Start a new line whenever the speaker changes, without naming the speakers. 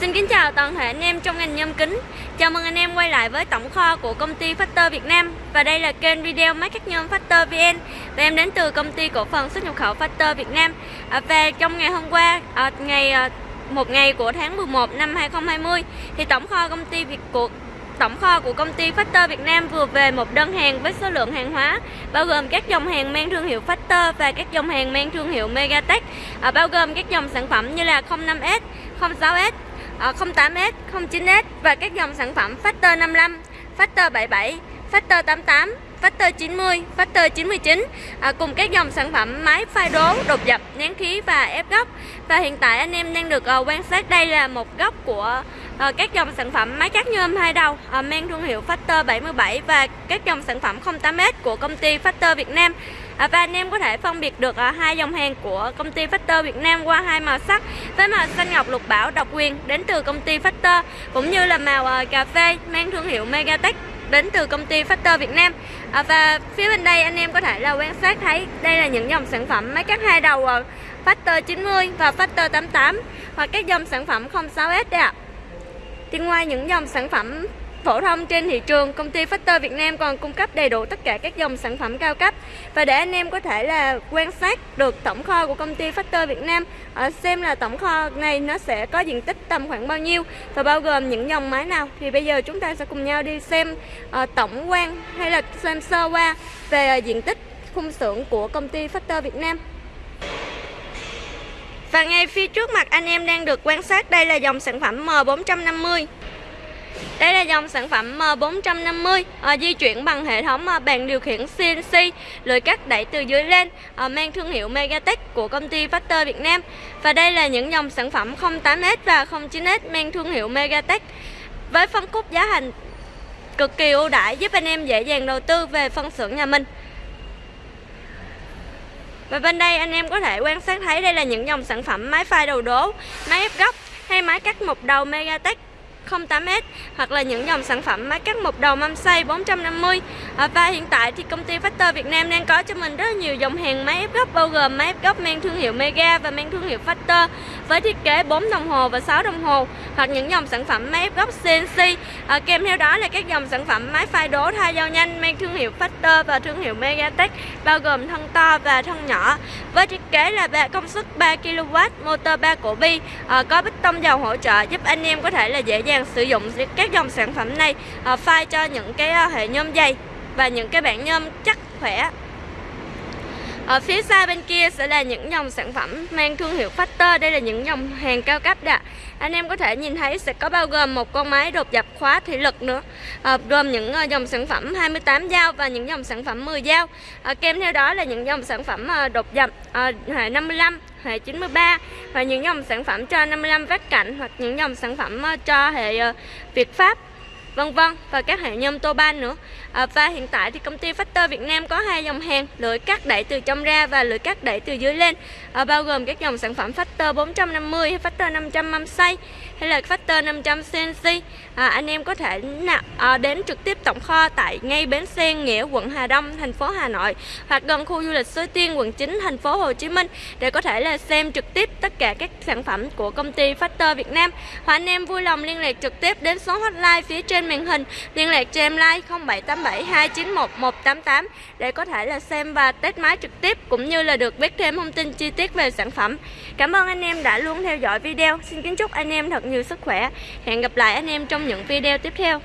Xin kính chào toàn thể anh em trong ngành nhôm kính. Chào mừng anh em quay lại với tổng kho của công ty Factor Việt Nam Và đây là kênh video máy cắt nhôm Factor VN. Và em đến từ công ty cổ phần xuất nhập khẩu Factor Việt Nam. À, Và trong ngày hôm qua, à, ngày à, một ngày của tháng 11 năm 2020 Thì tổng kho công ty Việt của tổng kho của công ty Factor Việt Nam vừa về một đơn hàng với số lượng hàng hóa bao gồm các dòng hàng mang thương hiệu Factor và các dòng hàng mang thương hiệu Megatech. À, bao gồm các dòng sản phẩm như là 05S, 06S, Ờ, 08S, 09S và các dòng sản phẩm Factor 55, Factor 77, Factor 88, Factor 90, Factor 99 à, ờ, cùng các dòng sản phẩm máy phai đố, đột dập, nén khí và ép góc. Và hiện tại anh em đang được uh, quan sát đây là một góc của uh, các dòng sản phẩm máy cắt nhôm hai đầu uh, mang thương hiệu Factor 77 và các dòng sản phẩm 08S của công ty Factor Việt Nam à, và anh em có thể phân biệt được à, hai dòng hàng của công ty Factor Việt Nam qua hai màu sắc với màu xanh ngọc lục bảo độc quyền đến từ công ty Factor cũng như là màu à, cà phê mang thương hiệu Megatech đến từ công ty Factor Việt Nam. À, và phía bên đây anh em có thể là quan sát thấy đây là những dòng sản phẩm máy cắt hai đầu à, Factor 90 và Factor 88 hoặc các dòng sản phẩm 06S đây ạ. Thì ngoài những dòng sản phẩm phổ thông trên thị trường, công ty Factor Việt Nam còn cung cấp đầy đủ tất cả các dòng sản phẩm cao cấp. Và để anh em có thể là quan sát được tổng kho của công ty Factor Việt Nam, xem là tổng kho này nó sẽ có diện tích tầm khoảng bao nhiêu và bao gồm những dòng máy nào thì bây giờ chúng ta sẽ cùng nhau đi xem ờ, tổng quan hay là xem sơ qua về diện tích khung xưởng của công ty Factor Việt Nam. Và ngay phía trước mặt anh em đang được quan sát đây là dòng sản phẩm M450 đây là dòng sản phẩm ờ, M450 à, ờ, di chuyển bằng hệ thống à, bàn điều khiển CNC lưỡi cắt đẩy từ dưới lên à, mang thương hiệu Megatech của công ty Factor Việt Nam. Và đây là những dòng sản phẩm 08S và 09S mang thương hiệu Megatech với phân khúc giá thành cực kỳ ưu đãi giúp anh em dễ dàng đầu tư về phân xưởng nhà mình. Và bên đây anh em có thể quan sát thấy đây là những dòng sản phẩm máy phai đầu đố, máy ép góc hay máy cắt một đầu Megatech 08S hoặc là những dòng sản phẩm máy cắt một đầu mâm xay 450 ờ, và hiện tại thì công ty Factor Việt Nam đang có cho mình rất nhiều dòng hàng máy ép góc bao gồm máy ép góc mang thương hiệu Mega và mang thương hiệu Factor với thiết kế 4 đồng hồ và 6 đồng hồ hoặc những dòng sản phẩm máy ép góc CNC à, ờ, kèm theo đó là các dòng sản phẩm máy phai đố thay dao nhanh mang thương hiệu Factor và thương hiệu Megatech bao gồm thân to và thân nhỏ. Với thiết kế là công suất 3 kW motor 3 cổ bi. À, có bích tông dầu hỗ trợ giúp anh em có thể là dễ dàng sử dụng các dòng sản phẩm này à, phai cho những cái ờ, hệ nhôm dày và những cái bản nhôm chắc khỏe. Ở phía xa bên kia sẽ là những dòng sản phẩm mang thương hiệu Factor. Đây là những dòng hàng cao cấp đã Anh em có thể nhìn thấy sẽ có bao gồm một con máy đột dập khóa thủy lực nữa. À, Gồm những dòng sản phẩm 28 dao và những dòng sản phẩm 10 dao. À, Kèm theo đó là những dòng sản phẩm đột dập à, hệ 55 hệ 93 và những dòng sản phẩm cho 55 vát cạnh hoặc những dòng sản phẩm ờ, cho hệ ờ, Việt Pháp vân vân. Và các hệ nhôm tô ban nữa. À, và hiện tại thì công ty Factor Việt Nam có hai dòng hàng lưỡi cắt đẩy từ trong ra và lưỡi cắt đẩy từ dưới lên. À, bao gồm các dòng sản phẩm Factor 450 hay Factor 500 mâm xay hay là Factor 500 CNC à, anh em có thể nào, à, đến trực tiếp tổng kho tại ngay bến xe Nghĩa quận Hà Đông thành phố Hà Nội hoặc gần khu du lịch Suối Tiên quận 9 thành phố Hồ Chí Minh để có thể là xem trực tiếp tất cả các sản phẩm của công ty Factor Việt Nam. Hoặc anh em vui lòng liên lạc trực tiếp đến số hotline phía trên trên màn hình. Liên lạc cho em like 0787 291 188 để có thể là xem và test máy trực tiếp cũng như là được biết thêm thông tin chi tiết về sản phẩm. Cảm ơn anh em đã luôn theo dõi video. Xin kính chúc anh em thật nhiều sức khỏe. Hẹn gặp lại anh em trong những video tiếp theo.